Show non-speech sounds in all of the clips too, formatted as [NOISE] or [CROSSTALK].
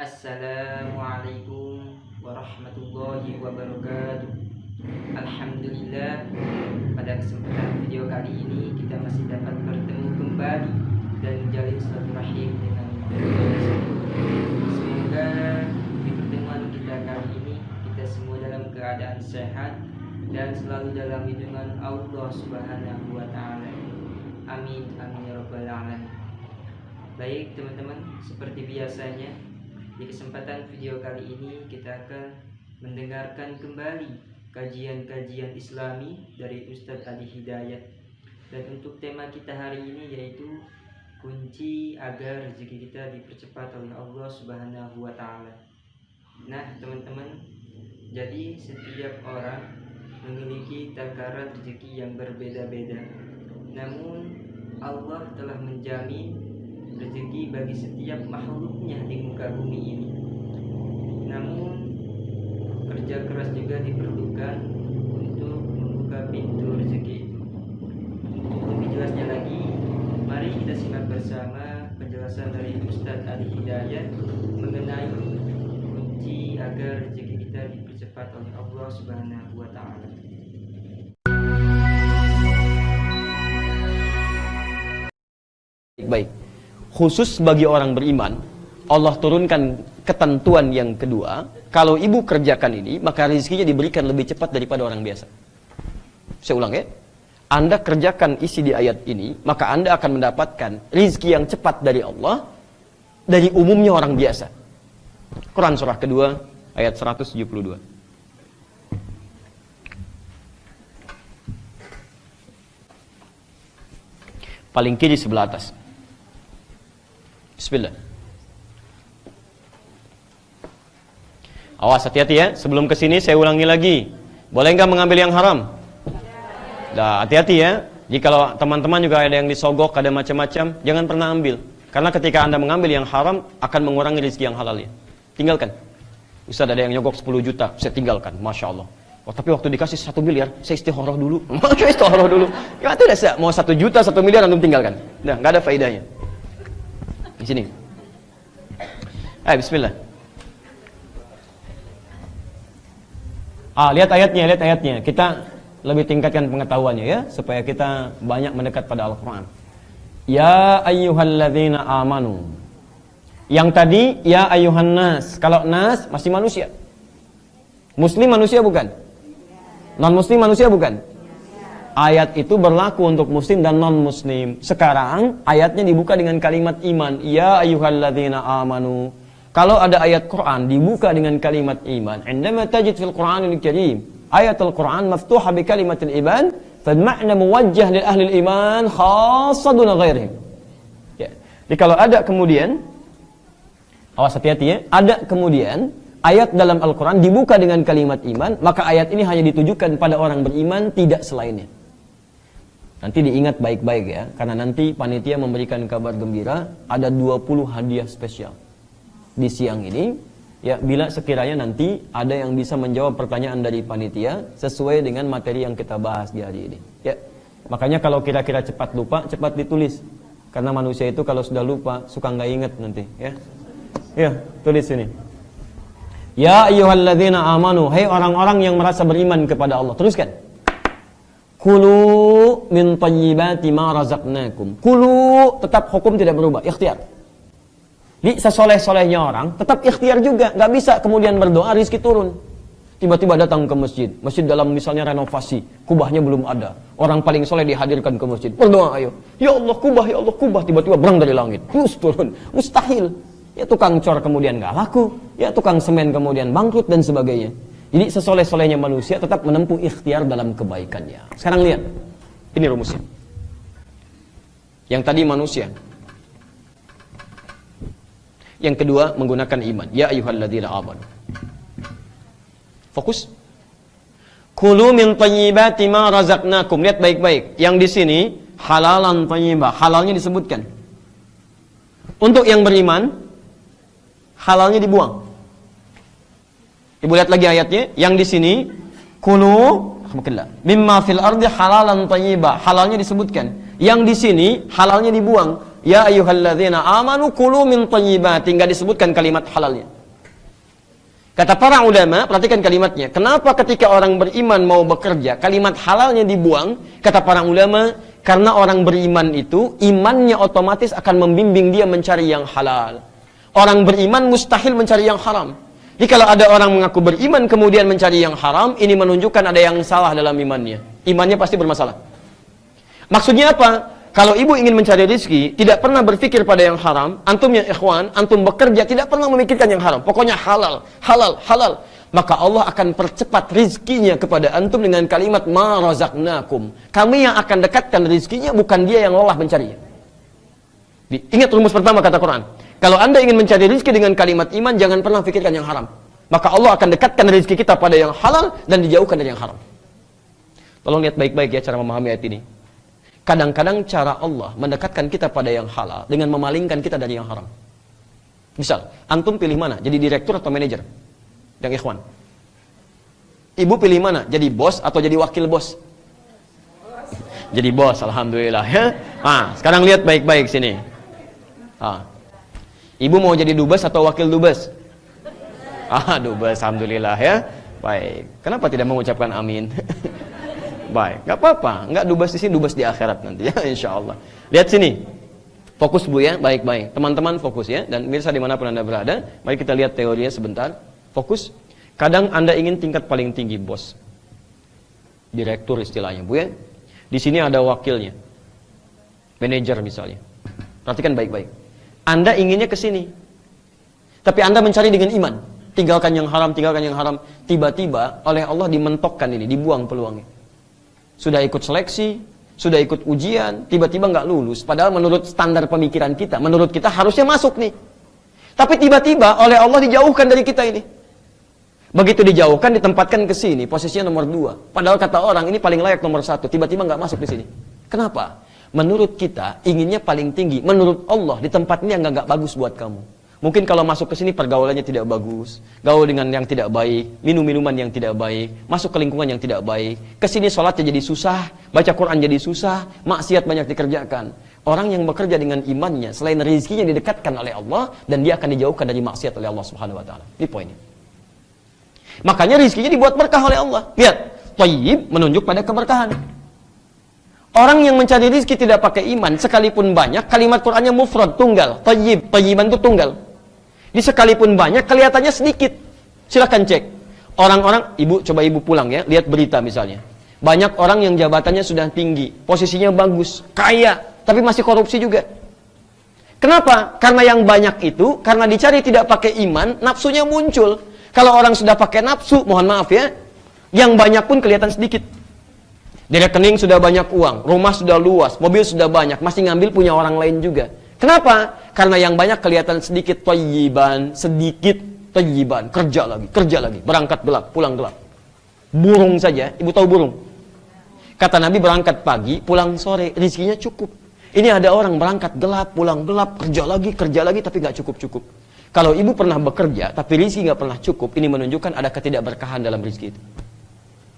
Assalamualaikum warahmatullahi wabarakatuh Alhamdulillah pada kesempatan video kali ini kita masih dapat bertemu kembali dan menjalin silaturahim dengan Semoga di pertemuan kita kali ini kita semua dalam keadaan sehat dan selalu dalam lindungan Allah Subhanahu wa taala. Amin amin ya rabbal alamin. Baik teman-teman, seperti biasanya di kesempatan video kali ini kita akan mendengarkan kembali kajian-kajian Islami dari Ustadz Adi Hidayat. Dan untuk tema kita hari ini yaitu kunci agar rezeki kita dipercepat oleh Allah Subhanahu wa taala. Nah, teman-teman, jadi setiap orang memiliki takaran rezeki yang berbeda-beda. Namun Allah telah menjamin rezeki bagi setiap makhluknya di muka bumi ini. Namun kerja keras juga diperlukan untuk membuka pintu rezeki itu. Untuk lebih jelasnya lagi, mari kita simak bersama penjelasan dari Ustadz Ali Hidayat mengenai kunci agar rezeki kita dipercepat oleh Allah Subhanahu wa taala. Baik, khusus bagi orang beriman, Allah turunkan ketentuan yang kedua, kalau ibu kerjakan ini, maka rezekinya diberikan lebih cepat daripada orang biasa. Saya ulang ya. Anda kerjakan isi di ayat ini, maka Anda akan mendapatkan rizki yang cepat dari Allah, dari umumnya orang biasa. Quran surah kedua, ayat 172. Paling kiri sebelah atas. Bismillah. Awas hati-hati ya. Sebelum ke sini saya ulangi lagi. Boleh nggak mengambil yang haram? Dah, hati-hati ya. Jika teman-teman juga ada yang disogok, ada macam-macam, jangan pernah ambil. Karena ketika Anda mengambil yang haram akan mengurangi rezeki yang halal ya. Tinggalkan. Ustaz ada yang nyogok 10 juta, saya tinggalkan. Masya Allah. Oh, tapi waktu dikasih satu miliar, saya istikharah dulu. [LAUGHS] Masya istikharah dulu. Ya tidak sih, mau satu juta, satu miliar, antum tinggalkan. Nah, nggak ada faedahnya. Di sini. Eh, Bismillah. Ah, lihat ayatnya, lihat ayatnya. Kita lebih tingkatkan pengetahuannya ya, supaya kita banyak mendekat pada Al-Quran. Ya ayyuhalladzina amanu. Yang tadi, ya ayyuhan nas. Kalau nas, masih manusia. Muslim manusia bukan? Non-muslim manusia bukan? Ayat itu berlaku untuk muslim dan non-muslim. Sekarang, ayatnya dibuka dengan kalimat iman. Ya ayyuhalladzina amanu. Kalau ada ayat Quran dibuka dengan kalimat iman, indama tajid fil Qur'anil Karim ayatul Quran maftuha bi kalimatil iman, fal-ma'na muwajjah lil ahli iman khassa duna ghairihim. Ya. Jadi kalau ada kemudian awas hati-hati ya, ada kemudian ayat dalam Al-Quran dibuka dengan kalimat iman, maka ayat ini hanya ditujukan pada orang beriman, tidak selainnya. Nanti diingat baik-baik ya, karena nanti panitia memberikan kabar gembira, ada 20 hadiah spesial. Di siang ini ya bila sekiranya nanti ada yang bisa menjawab pertanyaan dari panitia sesuai dengan materi yang kita bahas di hari ini ya. Makanya kalau kira-kira cepat lupa cepat ditulis. Karena manusia itu kalau sudah lupa suka nggak inget nanti ya. Ya tulis ini. Ya ayyuhalladzina amanu hai orang-orang yang merasa beriman kepada Allah teruskan kulu min tayyibati ma razaqnakum kulu tetap hukum tidak berubah ikhtiar di sesoleh-solehnya orang, tetap ikhtiar juga. Nggak bisa kemudian berdoa, rizki turun. Tiba-tiba datang ke masjid. Masjid dalam misalnya renovasi. Kubahnya belum ada. Orang paling soleh dihadirkan ke masjid. Berdoa ayo. Ya Allah kubah, ya Allah kubah. Tiba-tiba berang dari langit. Terus turun. Mustahil. Ya tukang cor kemudian nggak laku. Ya tukang semen kemudian bangkrut dan sebagainya. Jadi sesoleh-solehnya manusia tetap menempuh ikhtiar dalam kebaikannya. Sekarang lihat. Ini rumusnya. Yang tadi manusia. Yang kedua menggunakan iman. Ya ayyuhalladzina amanu. Fokus. Kulu min thayyibati ma razaqnakum. Lihat baik-baik. Yang di sini halalan thayyibah. Halalnya disebutkan. Untuk yang beriman halalnya dibuang. Ibu lihat lagi ayatnya. Yang di sini kulu mimma fil ardi halalan thayyibah. Halalnya disebutkan. Yang di sini halalnya dibuang. Ya ayyuhalladzina amanu kulu min thayyibati. Enggak disebutkan kalimat halalnya. Kata para ulama, perhatikan kalimatnya. Kenapa ketika orang beriman mau bekerja, kalimat halalnya dibuang? Kata para ulama, karena orang beriman itu, imannya otomatis akan membimbing dia mencari yang halal. Orang beriman mustahil mencari yang haram. Jadi kalau ada orang mengaku beriman kemudian mencari yang haram, ini menunjukkan ada yang salah dalam imannya. Imannya pasti bermasalah. Maksudnya apa? Kalau ibu ingin mencari rezeki, tidak pernah berpikir pada yang haram, antum yang ikhwan, antum bekerja, tidak pernah memikirkan yang haram. Pokoknya halal, halal, halal. Maka Allah akan percepat rizkinya kepada antum dengan kalimat ma razaqnakum. Kami yang akan dekatkan rizkinya, bukan dia yang lelah mencarinya. Ingat rumus pertama kata Quran. Kalau anda ingin mencari rizki dengan kalimat iman, jangan pernah pikirkan yang haram. Maka Allah akan dekatkan rizki kita pada yang halal dan dijauhkan dari yang haram. Tolong lihat baik-baik ya cara memahami ayat ini. Kadang-kadang cara Allah mendekatkan kita pada yang halal dengan memalingkan kita dari yang haram. Misal, antum pilih mana? Jadi direktur atau manajer? Yang ikhwan. Ibu pilih mana? Jadi bos atau jadi wakil bos? Jadi bos, alhamdulillah. [LAUGHS] Nah, sekarang lihat baik-baik sini. Ah. Ibu mau jadi dubes atau wakil dubes? Ah, dubes, alhamdulillah ya. Baik. Kenapa tidak mengucapkan amin? [LAUGHS] Baik, nggak apa-apa, nggak dubas di sini, dubas di akhirat nanti ya, [LAUGHS] insya Allah. Lihat sini, fokus bu ya, baik-baik. Teman-teman fokus ya, dan mirsa di mana pun anda berada, mari kita lihat teorinya sebentar. Fokus. Kadang anda ingin tingkat paling tinggi bos, direktur istilahnya bu ya. Di sini ada wakilnya, manajer misalnya. Perhatikan baik-baik. Anda inginnya ke sini, tapi anda mencari dengan iman. Tinggalkan yang haram, tinggalkan yang haram. Tiba-tiba oleh Allah dimentokkan ini, dibuang peluangnya sudah ikut seleksi, sudah ikut ujian, tiba-tiba nggak lulus. Padahal menurut standar pemikiran kita, menurut kita harusnya masuk nih. Tapi tiba-tiba oleh Allah dijauhkan dari kita ini. Begitu dijauhkan, ditempatkan ke sini, posisinya nomor dua. Padahal kata orang ini paling layak nomor satu, tiba-tiba nggak masuk di sini. Kenapa? Menurut kita inginnya paling tinggi. Menurut Allah di tempat ini yang nggak bagus buat kamu. Mungkin kalau masuk ke sini pergaulannya tidak bagus, gaul dengan yang tidak baik, minum minuman yang tidak baik, masuk ke lingkungan yang tidak baik. Ke sini sholatnya jadi susah, baca Quran jadi susah, maksiat banyak dikerjakan. Orang yang bekerja dengan imannya, selain rezekinya didekatkan oleh Allah dan dia akan dijauhkan dari maksiat oleh Allah Subhanahu wa taala. Ini poinnya. Makanya rezekinya dibuat berkah oleh Allah. Lihat, thayyib menunjuk pada keberkahan. Orang yang mencari rezeki tidak pakai iman, sekalipun banyak, kalimat Qur'annya mufrad, tunggal. Tayyib, tayyiban itu tunggal. Di sekalipun banyak, kelihatannya sedikit. Silahkan cek. Orang-orang, ibu coba ibu pulang ya, lihat berita misalnya. Banyak orang yang jabatannya sudah tinggi, posisinya bagus, kaya, tapi masih korupsi juga. Kenapa? Karena yang banyak itu, karena dicari tidak pakai iman, nafsunya muncul. Kalau orang sudah pakai nafsu, mohon maaf ya, yang banyak pun kelihatan sedikit. Di rekening sudah banyak uang, rumah sudah luas, mobil sudah banyak, masih ngambil punya orang lain juga. Kenapa? Karena yang banyak kelihatan sedikit toyiban, sedikit toyiban, kerja lagi, kerja lagi, berangkat gelap, pulang gelap. Burung saja, ibu tahu burung? Kata Nabi berangkat pagi, pulang sore, rizkinya cukup. Ini ada orang berangkat gelap, pulang gelap, kerja lagi, kerja lagi, tapi nggak cukup-cukup. Kalau ibu pernah bekerja, tapi rizki nggak pernah cukup, ini menunjukkan ada ketidakberkahan dalam rizki itu.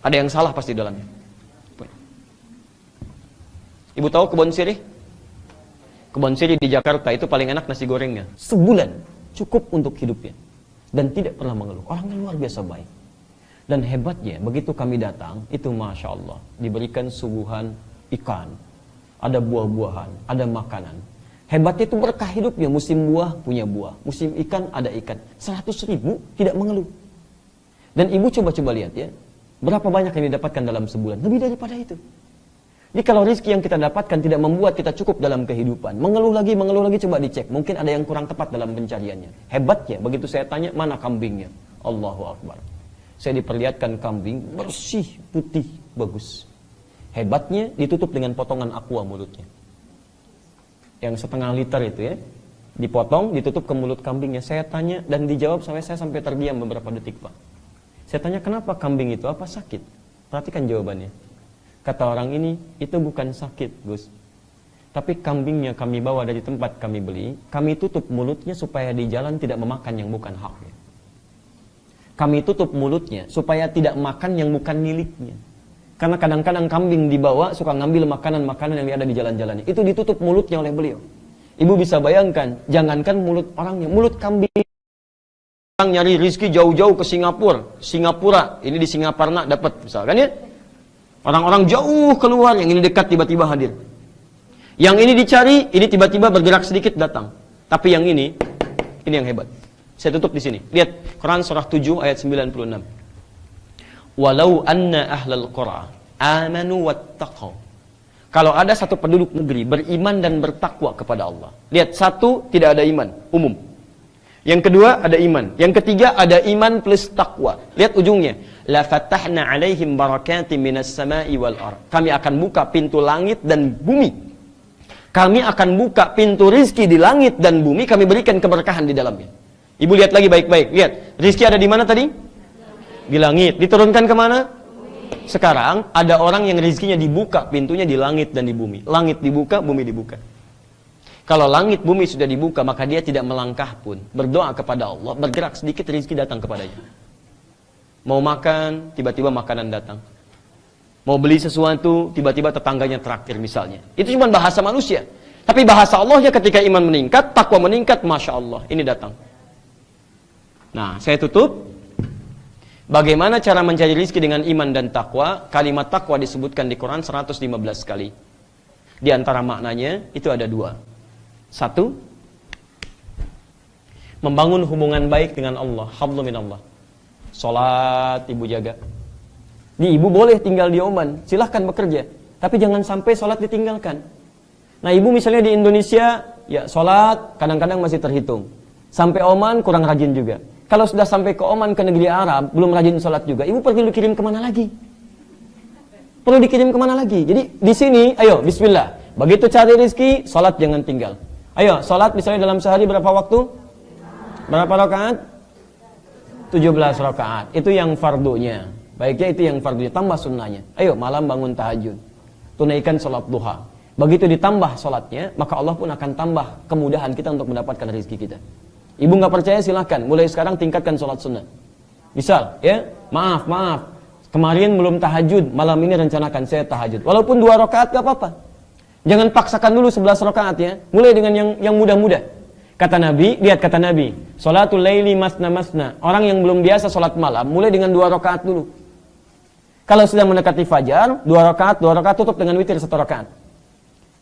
Ada yang salah pasti dalamnya. Ibu tahu kebun sirih? Kebun siri di Jakarta itu paling enak nasi gorengnya. Sebulan cukup untuk hidupnya. Dan tidak pernah mengeluh. Orangnya luar biasa baik. Dan hebatnya, begitu kami datang, itu Masya Allah. Diberikan suguhan ikan. Ada buah-buahan, ada makanan. Hebatnya itu berkah hidupnya. Musim buah punya buah. Musim ikan ada ikan. Seratus ribu tidak mengeluh. Dan ibu coba-coba lihat ya. Berapa banyak yang didapatkan dalam sebulan? Lebih daripada itu. Jadi kalau rezeki yang kita dapatkan tidak membuat kita cukup dalam kehidupan, mengeluh lagi, mengeluh lagi, coba dicek. Mungkin ada yang kurang tepat dalam pencariannya. Hebatnya, begitu saya tanya, mana kambingnya? Allahu Akbar. Saya diperlihatkan kambing bersih, putih, bagus. Hebatnya ditutup dengan potongan aqua mulutnya. Yang setengah liter itu ya. Dipotong, ditutup ke mulut kambingnya. Saya tanya dan dijawab sampai saya sampai terdiam beberapa detik, Pak. Saya tanya, kenapa kambing itu? Apa sakit? Perhatikan jawabannya Kata orang ini, itu bukan sakit, Gus. Tapi kambingnya kami bawa dari tempat kami beli, kami tutup mulutnya supaya di jalan tidak memakan yang bukan haknya. Kami tutup mulutnya supaya tidak makan yang bukan miliknya. Karena kadang-kadang kambing dibawa suka ngambil makanan-makanan yang ada di jalan-jalannya. Itu ditutup mulutnya oleh beliau. Ibu bisa bayangkan, jangankan mulut orangnya, mulut kambing. Orang nyari rizki jauh-jauh ke Singapura, Singapura, ini di Singaparna dapat misalkan ya. Orang-orang jauh keluar, yang ini dekat tiba-tiba hadir. Yang ini dicari, ini tiba-tiba bergerak sedikit datang. Tapi yang ini, ini yang hebat. Saya tutup di sini. Lihat Quran surah 7 ayat 96. Walau anna ahlal qura amanu wattaqau. Kalau ada satu penduduk negeri beriman dan bertakwa kepada Allah. Lihat, satu tidak ada iman, umum. Yang kedua ada iman. Yang ketiga ada iman plus takwa. Lihat ujungnya. La fatahna alaihim barakatim minas sama'i wal ar. Kami akan buka pintu langit dan bumi. Kami akan buka pintu rizki di langit dan bumi. Kami berikan keberkahan di dalamnya. Ibu lihat lagi baik-baik. Lihat, rizki ada di mana tadi? Di langit. Diturunkan ke mana? Sekarang ada orang yang rizkinya dibuka pintunya di langit dan di bumi. Langit dibuka, bumi dibuka. Kalau langit bumi sudah dibuka, maka dia tidak melangkah pun. Berdoa kepada Allah, bergerak sedikit rizki datang kepadanya. Mau makan, tiba-tiba makanan datang. Mau beli sesuatu, tiba-tiba tetangganya traktir misalnya. Itu cuma bahasa manusia. Tapi bahasa Allah ya ketika iman meningkat, takwa meningkat, Masya Allah, ini datang. Nah, saya tutup. Bagaimana cara mencari rizki dengan iman dan takwa? Kalimat takwa disebutkan di Quran 115 kali. Di antara maknanya, itu ada dua. Satu, membangun hubungan baik dengan Allah, hablu Allah. Salat ibu jaga. Di ibu boleh tinggal di Oman, silahkan bekerja. Tapi jangan sampai salat ditinggalkan. Nah ibu misalnya di Indonesia, ya salat kadang-kadang masih terhitung. Sampai Oman kurang rajin juga. Kalau sudah sampai ke Oman ke negeri Arab, belum rajin sholat juga, ibu perlu dikirim ke mana lagi? Perlu dikirim ke mana lagi? Jadi di sini, ayo Bismillah. Begitu cari rezeki, sholat jangan tinggal. Ayo, sholat misalnya dalam sehari berapa waktu? Berapa rakaat? 17 rakaat. Itu yang fardunya. Baiknya itu yang fardunya, tambah sunnahnya. Ayo, malam bangun tahajud. Tunaikan sholat duha. Begitu ditambah sholatnya, maka Allah pun akan tambah kemudahan kita untuk mendapatkan rezeki kita. Ibu nggak percaya silahkan, mulai sekarang tingkatkan sholat sunnah. Misal, ya, maaf, maaf, kemarin belum tahajud, malam ini rencanakan saya tahajud. Walaupun dua rakaat gak apa-apa. Jangan paksakan dulu sebelas rakaat ya, mulai dengan yang yang mudah-mudah. Kata Nabi, lihat kata Nabi, sholatul laili masna masna. Orang yang belum biasa sholat malam, mulai dengan dua rakaat dulu. Kalau sudah mendekati fajar, dua rakaat, dua rakaat tutup dengan witir satu rakaat.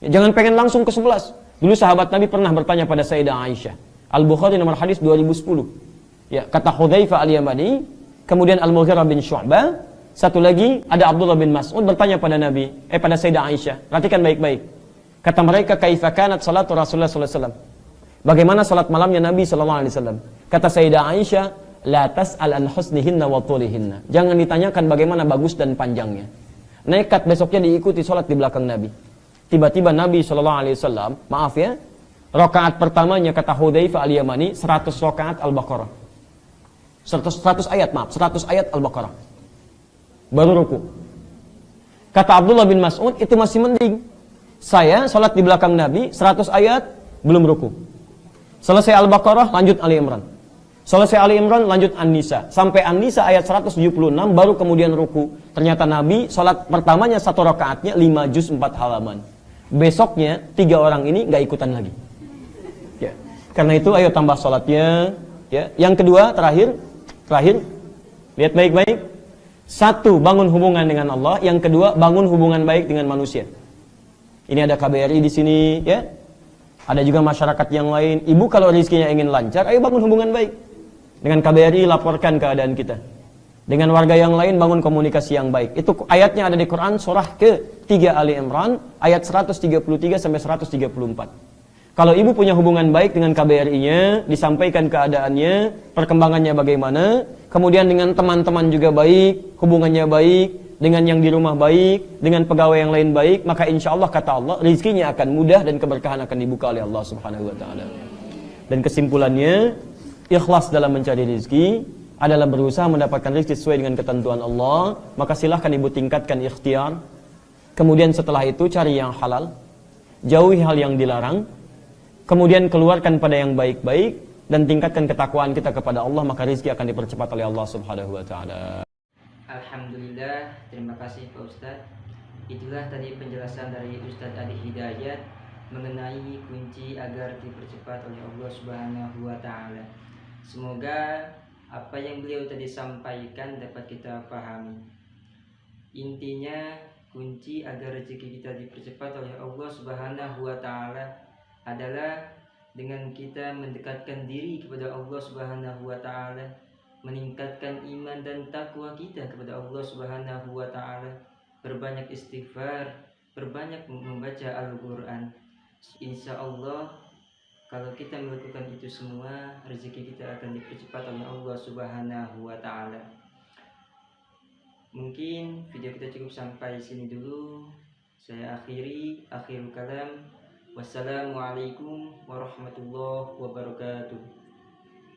Ya, jangan pengen langsung ke sebelas. Dulu sahabat Nabi pernah bertanya pada Sayyidah Aisyah. Al-Bukhari nomor hadis 2010. Ya, kata Hudzaifah Al-Yamani, kemudian Al-Mughirah bin Syu'bah, satu lagi ada Abdullah bin Mas'ud bertanya pada Nabi, eh pada Sayyidah Aisyah. Perhatikan baik-baik. Kata mereka, "Kaifa kanat salatu Rasulullah sallallahu alaihi wasallam?" Bagaimana salat malamnya Nabi sallallahu alaihi wasallam? Kata Sayyidah Aisyah, "La tas'al an husnihinna wa tulihinna." Jangan ditanyakan bagaimana bagus dan panjangnya. Nekat besoknya diikuti salat di belakang Nabi. Tiba-tiba Nabi sallallahu alaihi wasallam, maaf ya, Rakaat pertamanya kata Hudzaifah al-Yamani 100 rakaat Al-Baqarah. 100, 100 ayat, maaf, 100 ayat Al-Baqarah. Baru ruku. Kata Abdullah bin Mas'ud itu masih mending. Saya sholat di belakang Nabi 100 ayat belum ruku. Selesai Al-Baqarah lanjut Ali Imran. Selesai Ali Imran lanjut An-Nisa. Sampai An-Nisa ayat 176 baru kemudian ruku. Ternyata Nabi sholat pertamanya satu rakaatnya 5 juz 4 halaman. Besoknya tiga orang ini nggak ikutan lagi. Karena itu ayo tambah sholatnya. Ya. Yang kedua terakhir, terakhir lihat baik-baik. Satu bangun hubungan dengan Allah. Yang kedua bangun hubungan baik dengan manusia. Ini ada KBRI di sini, ya. Ada juga masyarakat yang lain. Ibu kalau rezekinya ingin lancar, ayo bangun hubungan baik. Dengan KBRI laporkan keadaan kita. Dengan warga yang lain bangun komunikasi yang baik. Itu ayatnya ada di Quran surah ke-3 Ali Imran ayat 133 sampai 134. Kalau ibu punya hubungan baik dengan KBRI-nya, disampaikan keadaannya, perkembangannya bagaimana, kemudian dengan teman-teman juga baik, hubungannya baik, dengan yang di rumah baik, dengan pegawai yang lain baik, maka insya Allah kata Allah, rizkinya akan mudah dan keberkahan akan dibuka oleh Allah Subhanahu Wa Taala. Dan kesimpulannya, ikhlas dalam mencari rizki adalah berusaha mendapatkan rizki sesuai dengan ketentuan Allah, maka silahkan ibu tingkatkan ikhtiar. Kemudian setelah itu cari yang halal, jauhi hal yang dilarang, kemudian keluarkan pada yang baik-baik dan tingkatkan ketakwaan kita kepada Allah maka rizki akan dipercepat oleh Allah Subhanahu wa taala. Alhamdulillah, terima kasih Pak Ustadz. Itulah tadi penjelasan dari Ustadz Adi Hidayat mengenai kunci agar dipercepat oleh Allah Subhanahu wa taala. Semoga apa yang beliau tadi sampaikan dapat kita pahami. Intinya kunci agar rezeki kita dipercepat oleh Allah Subhanahu wa taala adalah dengan kita mendekatkan diri kepada Allah Subhanahu wa taala, meningkatkan iman dan takwa kita kepada Allah Subhanahu wa taala, berbanyak istighfar, berbanyak membaca Al-Qur'an. Insya Allah kalau kita melakukan itu semua, rezeki kita akan dipercepat oleh Allah Subhanahu wa taala. Mungkin video kita cukup sampai sini dulu. Saya akhiri akhirul kalam. Wassalamualaikum warahmatullahi wabarakatuh.